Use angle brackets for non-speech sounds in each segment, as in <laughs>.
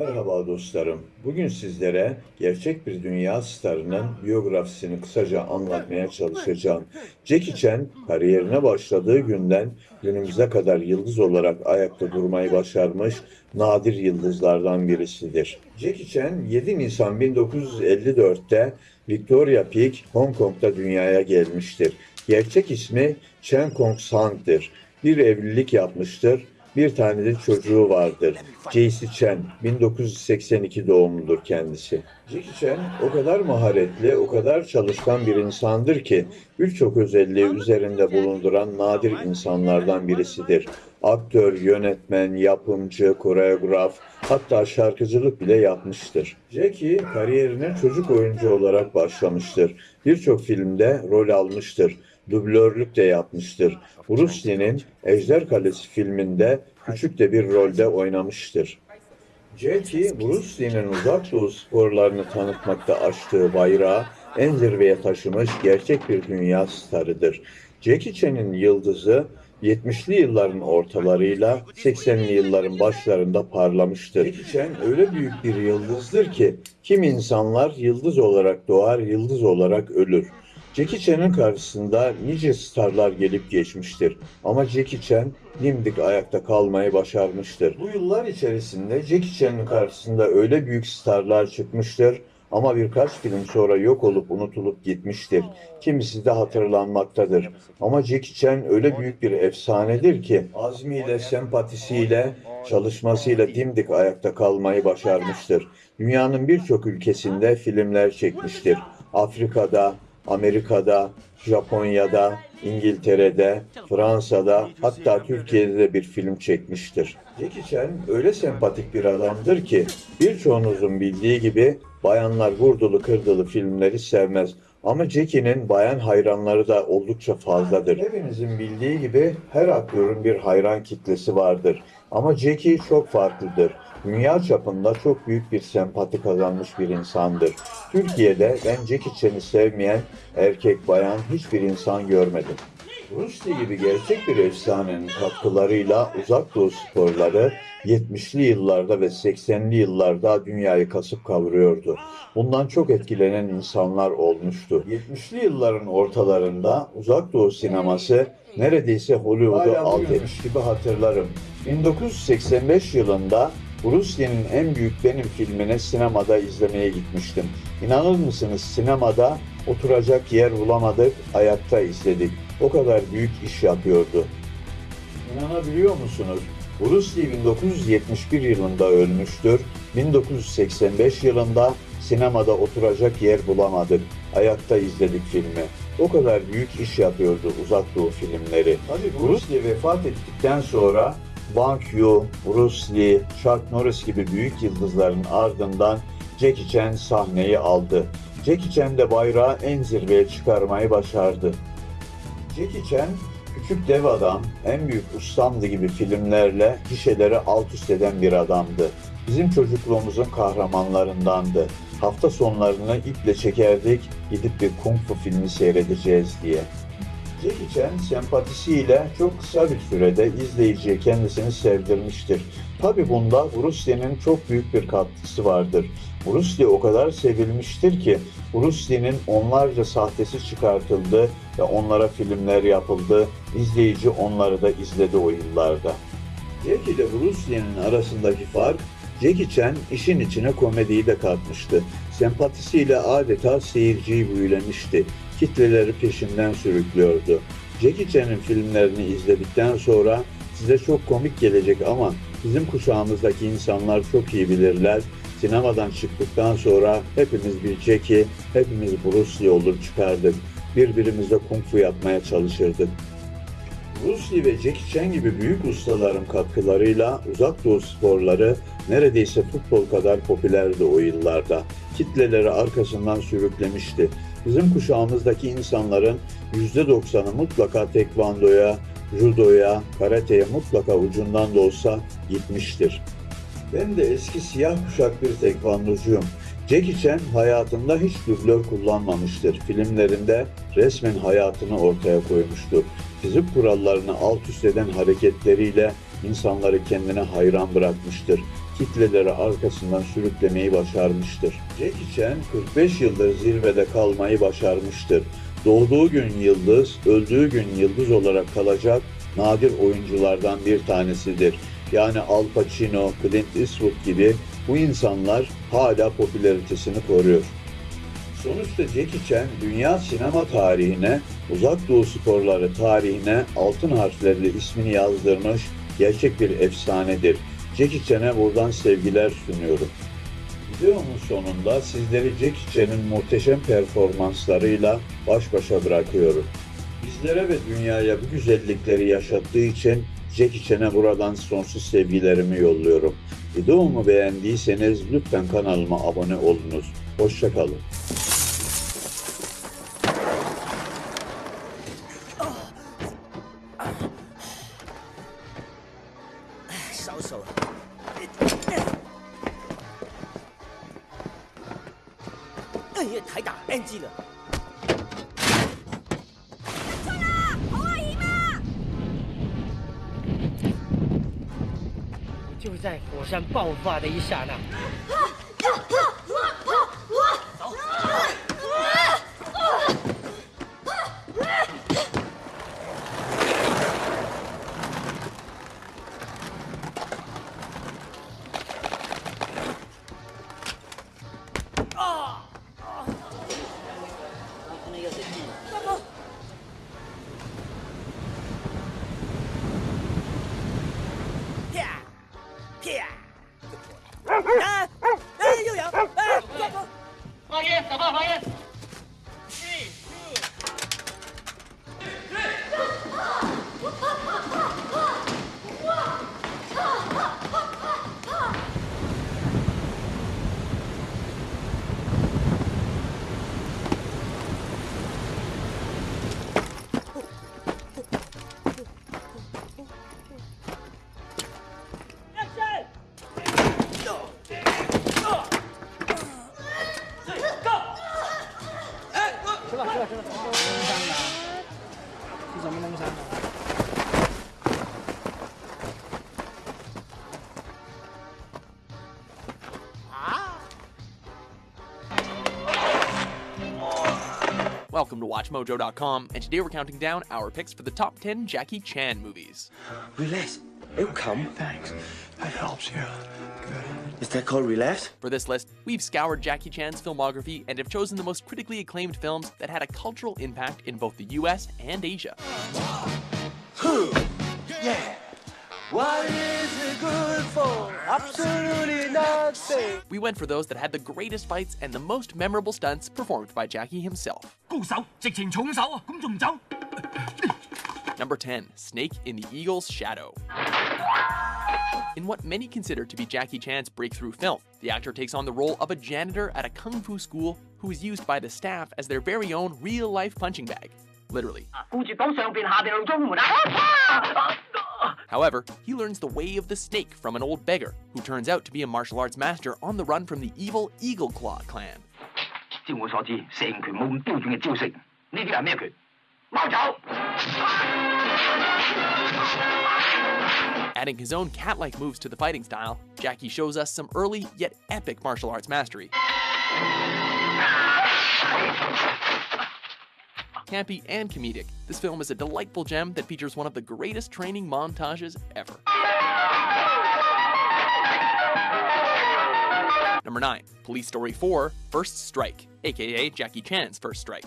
Merhaba dostlarım. Bugün sizlere gerçek bir dünya starının biyografisini kısaca anlatmaya çalışacağım. Jackie Chan kariyerine başladığı günden günümüze kadar yıldız olarak ayakta durmayı başarmış nadir yıldızlardan birisidir. Jackie Chan 7 Nisan 1954'te Victoria Peak, Hong Kong'da dünyaya gelmiştir. Gerçek ismi Chen Kong Sang'dır. Bir evlilik yapmıştır. Bir tane de çocuğu vardır. J.C. Chen, 1982 doğumludur kendisi. Jackie Chan o kadar maharetli, o kadar çalışkan bir insandır ki birçok özelliği üzerinde bulunduran nadir insanlardan birisidir. Aktör, yönetmen, yapımcı, koreograf, hatta şarkıcılık bile yapmıştır. Jackie kariyerine çocuk oyuncu olarak başlamıştır. Birçok filmde rol almıştır dublörlük de yapmıştır. Bruce Lee'nin Ejder Kalesi filminde küçük de bir rolde oynamıştır. Jackie, Bruce Lee'nin uzak doğu sporlarını tanıtmakta açtığı bayrağı en zirveye taşımış gerçek bir dünya starıdır. Jackie Chan'in yıldızı 70'li yılların ortalarıyla 80'li yılların başlarında parlamıştır. Jackie Chan öyle büyük bir yıldızdır ki kim insanlar yıldız olarak doğar, yıldız olarak ölür. Jackie Chan'ın karşısında nice starlar gelip geçmiştir. Ama Jackie Chan dimdik ayakta kalmayı başarmıştır. Bu yıllar içerisinde Jackie Chan'ın karşısında öyle büyük starlar çıkmıştır ama birkaç film sonra yok olup unutulup gitmiştir. Kimisi de hatırlanmaktadır. Ama Jackie Chan öyle büyük bir efsanedir ki azmiyle, sempatisiyle, çalışmasıyla dimdik ayakta kalmayı başarmıştır. Dünyanın birçok ülkesinde filmler çekmiştir. Afrika'da, Amerika'da, Japonya'da, İngiltere'de, Fransa'da hatta Türkiye'de de bir film çekmiştir. Jackie Chan öyle sempatik bir adamdır ki birçoğunuzun bildiği gibi bayanlar vurdulu kırdılı filmleri sevmez. Ama Jackie'nin bayan hayranları da oldukça fazladır. Hepinizin bildiği gibi her aktörün bir hayran kitlesi vardır. Ama Jackie çok farklıdır. Dünya çapında çok büyük bir sempati kazanmış bir insandır. Türkiye'de ben Jackie Chan'ı sevmeyen erkek bayan hiçbir insan görmedim. Bruce Lee gibi gerçek bir efsanenin katkılarıyla uzak doğu sporları 70'li yıllarda ve 80'li yıllarda dünyayı kasıp kavuruyordu. Bundan çok etkilenen insanlar olmuştu. 70'li yılların ortalarında uzak doğu sineması neredeyse Hollywood'u alt etmiş gibi hatırlarım. 1985 yılında Lee'nin en büyük benim filmine sinemada izlemeye gitmiştim. İnanır mısınız sinemada oturacak yer bulamadık, ayakta izledik. O kadar büyük iş yapıyordu. İnanabiliyor musunuz? Bruce Lee 1971 yılında ölmüştür. 1985 yılında sinemada oturacak yer bulamadık. Ayakta izledik filmi. O kadar büyük iş yapıyordu uzak doğu filmleri. Tabii Bruce Lee vefat ettikten sonra Bang Yu, Bruce Lee, Chuck Norris gibi büyük yıldızların ardından Jackie Chan sahneyi aldı. Jackie Chan de bayrağı en zirveye çıkarmayı başardı. Jackie Chan Küçük Dev Adam, En Büyük Ustamdı gibi filmlerle gişeleri alt üst eden bir adamdı. Bizim çocukluğumuzun kahramanlarındandı. Hafta sonlarını iple çekerdik, gidip bir kung fu filmi seyredeceğiz diye. Jackie Chan sempatisiyle çok kısa bir sürede izleyiciye kendisini sevdirmiştir. Tabi bunda Bruce Lee'nin çok büyük bir katkısı vardır. Bruce Lee o kadar sevilmiştir ki Bruce Lee'nin onlarca sahtesi çıkartıldı ve onlara filmler yapıldı. İzleyici onları da izledi o yıllarda. Jackie ile Bruce Lee'nin arasındaki fark Jackie Chan işin içine komediyi de katmıştı. Sempatisiyle adeta seyirciyi büyülemişti. Kitleleri peşinden sürüklüyordu. Jackie Chan'ın filmlerini izledikten sonra size çok komik gelecek ama bizim kuşağımızdaki insanlar çok iyi bilirler. Sinemadan çıktıktan sonra hepimiz bir Jackie, hepimiz Bruce Lee olur çıkardık. Birbirimizle kung fu yapmaya çalışırdık. Bruce Lee ve Jackie Chan gibi büyük ustaların katkılarıyla uzak doğu sporları neredeyse futbol kadar popülerdi o yıllarda. Kitleleri arkasından sürüklemişti. Bizim kuşağımızdaki insanların %90'ı mutlaka tekvandoya, judoya, karateye mutlaka ucundan da olsa gitmiştir. Ben de eski siyah kuşak bir tekvandocuyum. Jackie Chan hayatında hiç dublör kullanmamıştır. Filmlerinde resmen hayatını ortaya koymuştu. Fizik kurallarını alt üst eden hareketleriyle insanları kendine hayran bırakmıştır. Kitleleri arkasından sürüklemeyi başarmıştır. Jackie Chan 45 yıldır zirvede kalmayı başarmıştır. Doğduğu gün yıldız, öldüğü gün yıldız olarak kalacak nadir oyunculardan bir tanesidir. Yani Al Pacino, Clint Eastwood gibi bu insanlar hala popülaritesini koruyor. Sonuçta Jackie Chan dünya sinema tarihine, uzak doğu sporları tarihine altın harflerle ismini yazdırmış gerçek bir efsanedir. Jackie Chan'e buradan sevgiler sunuyorum. Videomun sonunda sizleri Jackie Chan'ın muhteşem performanslarıyla baş başa bırakıyorum. Bizlere ve dünyaya bu güzellikleri yaşattığı için Jackie Chan'e buradan sonsuz sevgilerimi yolluyorum. Videomu beğendiyseniz lütfen kanalıma abone olunuz. Hoşçakalın. 就在火山爆发的一刹那，WatchMojo.com, and today we're counting down our picks for the top 10 Jackie Chan movies. Relax. It'll come. Thanks. That helps. Yeah. Good. Is that called relax? For this list, we've scoured Jackie Chan's filmography and have chosen the most critically acclaimed films that had a cultural impact in both the US and Asia. Yeah. What is it good for? Absolutely nothing. We went for those that had the greatest fights and the most memorable stunts performed by Jackie himself. Number 10, Snake in the Eagle's Shadow. In what many consider to be Jackie Chan's breakthrough film, the actor takes on the role of a janitor at a kung fu school who is used by the staff as their very own real-life punching bag. Literally. 顾住讲上边下边路中门啊！ However, he learns the way of the snake from an old beggar who turns out to be a martial arts master on the run from the evil Eagle Claw clan. 照我所知，成拳冇咁标准嘅招式，呢啲系咩拳？猫走！ Adding his own cat like moves to the fighting style, Jackie shows us some early yet epic martial arts mastery. Campy and comedic, this film is a delightful gem that features one of the greatest training montages ever. Number 9, Police Story 4 First Strike, aka Jackie Chan's First Strike.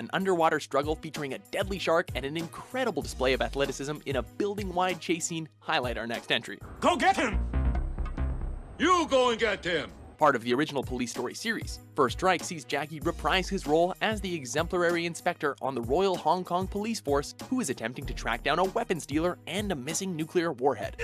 An underwater struggle featuring a deadly shark and an incredible display of athleticism in a building wide chase scene highlight our next entry. Go get him. You go and get him. Part of the original Police Story series, First Strike sees Jackie reprise his role as the exemplary inspector on the Royal Hong Kong Police Force who is attempting to track down a weapons dealer and a missing nuclear warhead.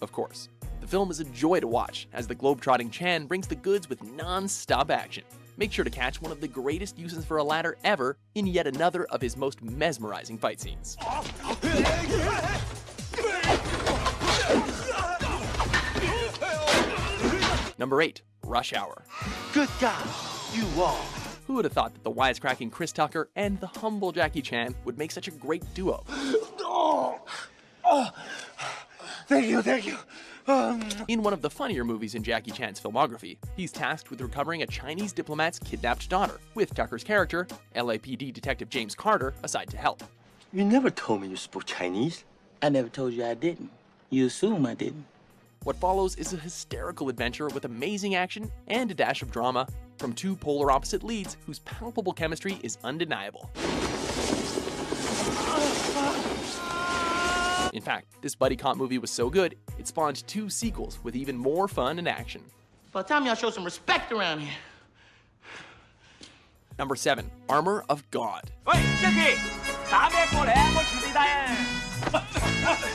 Of course, the film is a joy to watch as the globe-trotting Chan brings the goods with non-stop action. Make sure to catch one of the greatest uses for a ladder ever in yet another of his most mesmerizing fight scenes. Number 8, Rush Hour. Good God. You are. Who would have thought that the wisecracking Chris Tucker and the humble Jackie Chan would make such a great duo? <gasps> Oh. Oh. Thank you, thank you. Um, In one of the funnier movies in Jackie Chan's filmography, he's tasked with recovering a Chinese diplomat's kidnapped daughter, with Tucker's character, LAPD Detective James Carter, aside to help. you never told me you spoke Chinese. I never told you I didn't. You assume I didn't. What follows is a hysterical adventure with amazing action and a dash of drama from two polar opposite leads whose palpable chemistry is undeniable. In fact, this buddy cop movie was so good, it spawned two sequels with even more fun and action. By the time y'all show some respect around here. Number 7. Armor of God.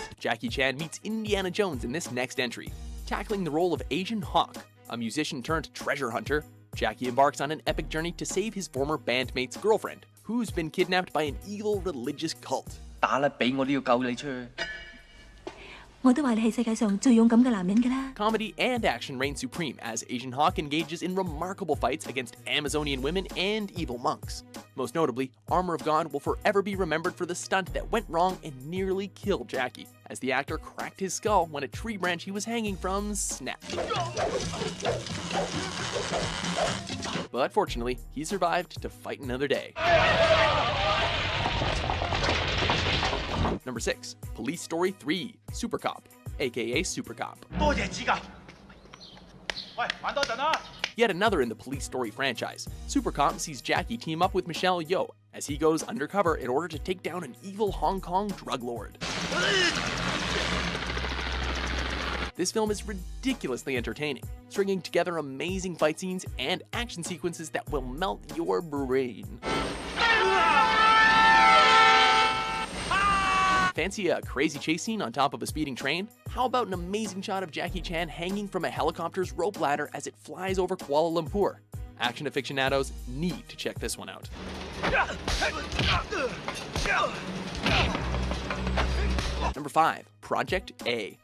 <laughs> 喂，Jackie，打咩过嚟啊？我全地带啊！ Jackie Chan meets Indiana Jones in this next entry. Tackling the role of Asian Hawk, a musician turned treasure hunter, Jackie embarks on an epic journey to save his former bandmate's girlfriend, who's been kidnapped by an evil religious cult. 打啦，俾我都要救你出去。 我都话你系世界上最勇敢嘅男人㗎啦。 Comedy and action reign supreme as Asian Hawk engages in remarkable fights against Amazonian women and evil monks. Most notably, Armor of God will forever be remembered for the stunt that went wrong and nearly killed Jackie, as the actor cracked his skull when a tree branch he was hanging from snapped. But fortunately, he survived to fight another day. Number 6. Police Story 3 Super Cop, aka Super Cop. Yet another in the Police Story franchise, Super Cop sees Jackie team up with Michelle Yeoh as he goes undercover in order to take down an evil Hong Kong drug lord. This film is ridiculously entertaining, stringing together amazing fight scenes and action sequences that will melt your brain. Fancy a crazy chase scene on top of a speeding train? How about an amazing shot of Jackie Chan hanging from a helicopter's rope ladder as it flies over Kuala Lumpur? Action aficionados need to check this one out. Number 5. Project A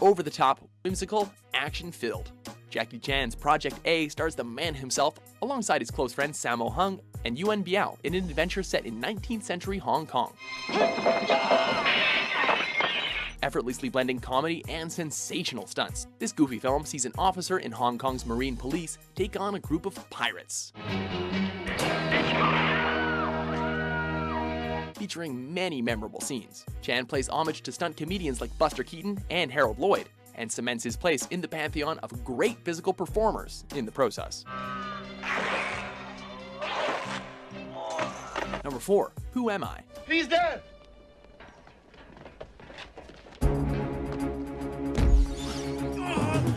over the top, whimsical, action filled. Jackie Chan's Project A stars the man himself alongside his close friend Sammo Hung and Yuan Biao in an adventure set in 19th century Hong Kong. Effortlessly blending comedy and sensational stunts, this goofy film sees an officer in Hong Kong's Marine Police take on a group of pirates. Featuring many memorable scenes, Chan plays homage to stunt comedians like Buster Keaton and Harold Lloyd, and cements his place in the pantheon of great physical performers in the process. Number 4. Who Am I? He's there.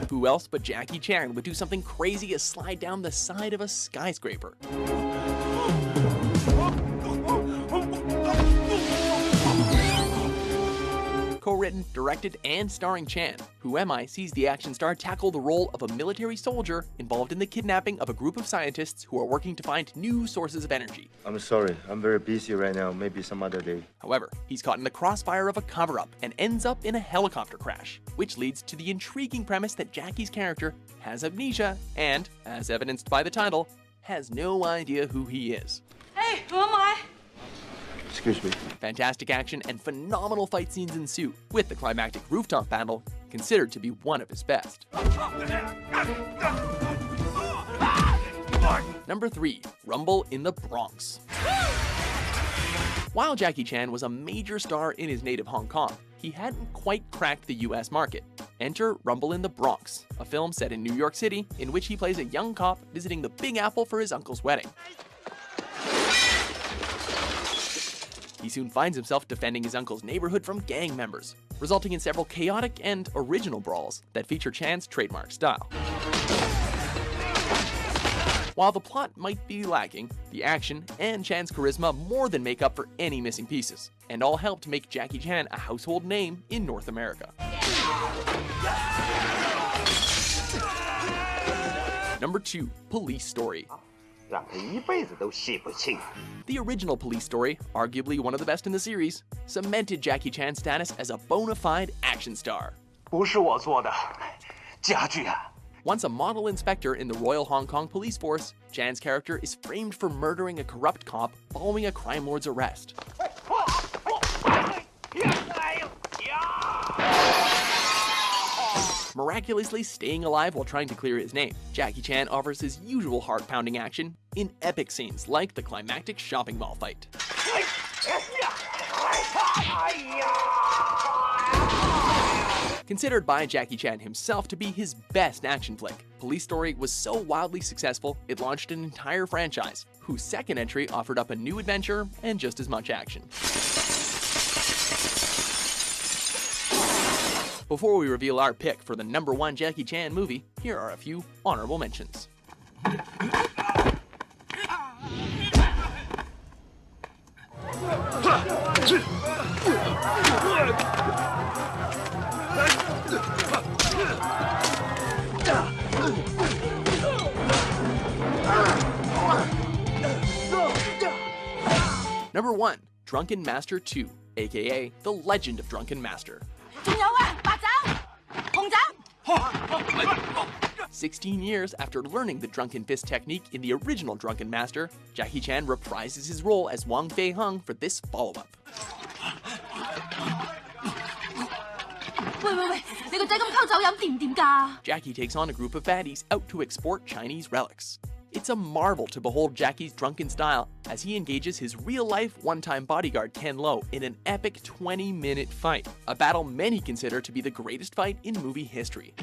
Who else but Jackie Chan would do something crazy as slide down the side of a skyscraper? Co-written, directed, and starring Chan, Who Am I sees the action star tackle the role of a military soldier involved in the kidnapping of a group of scientists who are working to find new sources of energy. I'm sorry. I'm very busy right now. Maybe some other day. However, he's caught in the crossfire of a cover-up and ends up in a helicopter crash, which leads to the intriguing premise that Jackie's character has amnesia and, as evidenced by the title, has no idea who he is. Hey, who am I? Excuse me. Fantastic action and phenomenal fight scenes ensue, with the climactic rooftop battle considered to be one of his best. Number 3. Rumble in the Bronx. While Jackie Chan was a major star in his native Hong Kong, he hadn't quite cracked the US market. Enter Rumble in the Bronx, a film set in New York City in which he plays a young cop visiting the Big Apple for his uncle's wedding. He soon finds himself defending his uncle's neighborhood from gang members, resulting in several chaotic and original brawls that feature Chan's trademark style. While the plot might be lacking, the action and Chan's charisma more than make up for any missing pieces, and all help to make Jackie Chan a household name in North America. Number 2. Police Story 让他一辈子都洗不清。 The original Police Story, arguably one of the best in the series, cemented Jackie Chan's status as a bona fide action star. 不是我做的，家具啊， Once a model inspector in the Royal Hong Kong Police Force, Jan's character is framed for murdering a corrupt cop following a crime lord's arrest. Miraculously staying alive while trying to clear his name, Jackie Chan offers his usual heart-pounding action in epic scenes like the climactic shopping mall fight. Considered by Jackie Chan himself to be his best action flick, Police Story was so wildly successful it launched an entire franchise, whose second entry offered up a new adventure and just as much action. Before we reveal our pick for the number one Jackie Chan movie, here are a few honorable mentions. Number 1, Drunken Master 2, aka The Legend of Drunken Master. You know 16 years after learning the drunken fist technique in the original Drunken Master, Jackie Chan reprises his role as Wong Fei Hung for this follow-up. Jackie takes on a group of fatties out to export Chinese relics. It's a marvel to behold Jackie's drunken style as he engages his real life one time bodyguard Ken Lo in an epic 20 minute fight, a battle many consider to be the greatest fight in movie history.